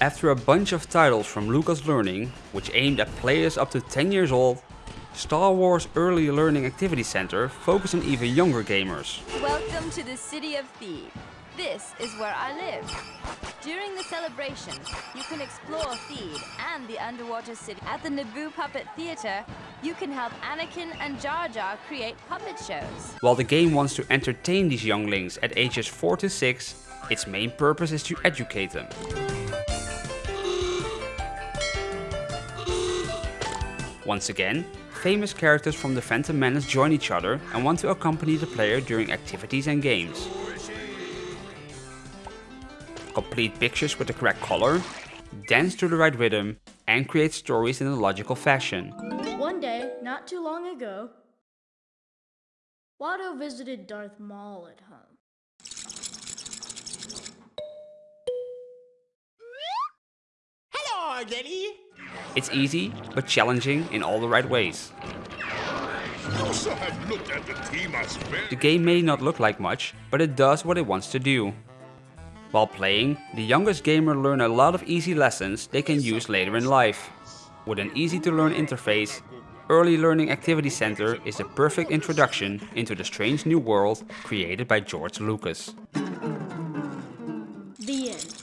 After a bunch of titles from Lucas Learning, which aimed at players up to 10 years old, Star Wars Early Learning Activity Center focused on even younger gamers. Welcome to the city of Theed. This is where I live. During the celebration, you can explore Theed and the underwater city. At the Naboo Puppet Theater, you can help Anakin and Jar Jar create puppet shows. While the game wants to entertain these younglings at ages 4 to 6, its main purpose is to educate them. Once again, famous characters from the Phantom Menace join each other and want to accompany the player during activities and games. Complete pictures with the correct color, dance to the right rhythm, and create stories in a logical fashion. One day, not too long ago, Watto visited Darth Maul at home. Hello, Daddy. It's easy, but challenging in all the right ways. Also have looked at the team as. The game may not look like much, but it does what it wants to do. While playing, the youngest gamer learn a lot of easy lessons they can use later in life. With an easy to learn interface, Early Learning Activity Center is a perfect introduction into the strange new world created by George Lucas. The end.